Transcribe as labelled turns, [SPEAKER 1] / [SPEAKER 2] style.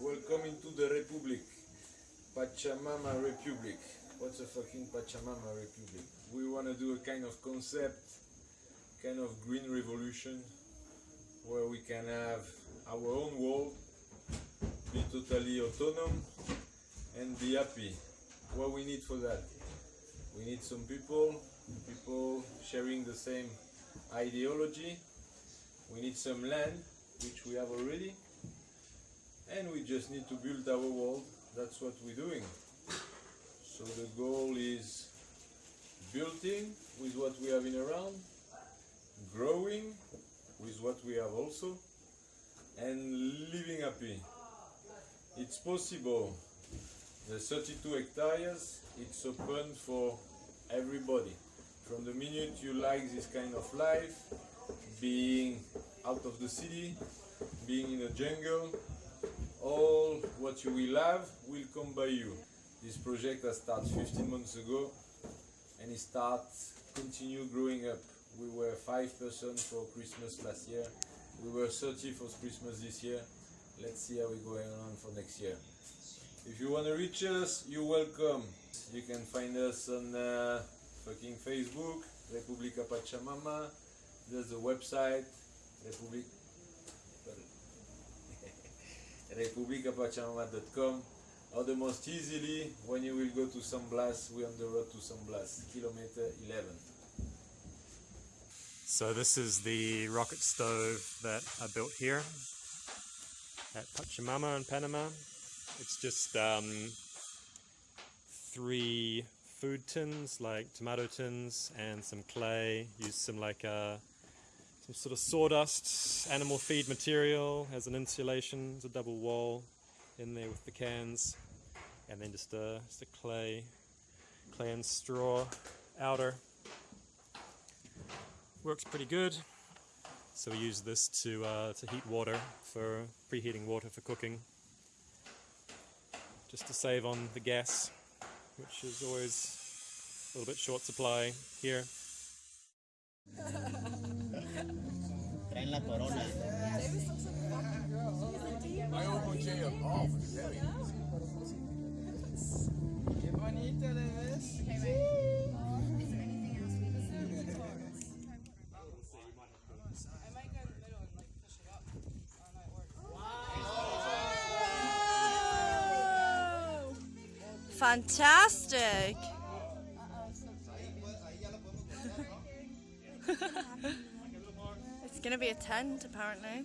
[SPEAKER 1] Welcome into the Republic. Pachamama Republic. What's a fucking Pachamama Republic? We want to do a kind of concept, kind of green revolution, where we can have our own world, be totally autonomous, and be happy. What we need for that? We need some people, people sharing the same ideology. We need some land, which we have already, and we just need to build our world. That's what we're doing. So the goal is building with what we have in around, growing with what we have also, and living happy. It's possible. The 32 hectares, it's open for everybody. From the minute you like this kind of life, being out of the city, being in the jungle, all what you will have will come by you. This project has started 15 months ago and it starts continue growing up. We were 5 person for Christmas last year. We were 30 for Christmas this year. Let's see how we're going on for next year. If you want to reach us, you're welcome. You can find us on uh, fucking Facebook, Republica Pachamama. There's a website, Republic, republicapachamama.com or the most easily when you will go to San Blas, we're on the road to San Blas, kilometer 11.
[SPEAKER 2] So this is the rocket stove that I built here at Pachamama in Panama. It's just um, three food tins, like tomato tins, and some clay. Use some like uh, some sort of sawdust, animal feed material as an insulation. There's a double wall in there with the cans, and then just a, just a clay, clay and straw outer. Works pretty good. So we use this to uh, to heat water for preheating water for cooking, just to save on the gas, which is always a little bit short supply here.
[SPEAKER 3] Traen la corona.
[SPEAKER 4] Qué bonito le ves. I might go in the middle and like push it up. I don't know it works.
[SPEAKER 5] Fantastic. Gonna be a tent apparently.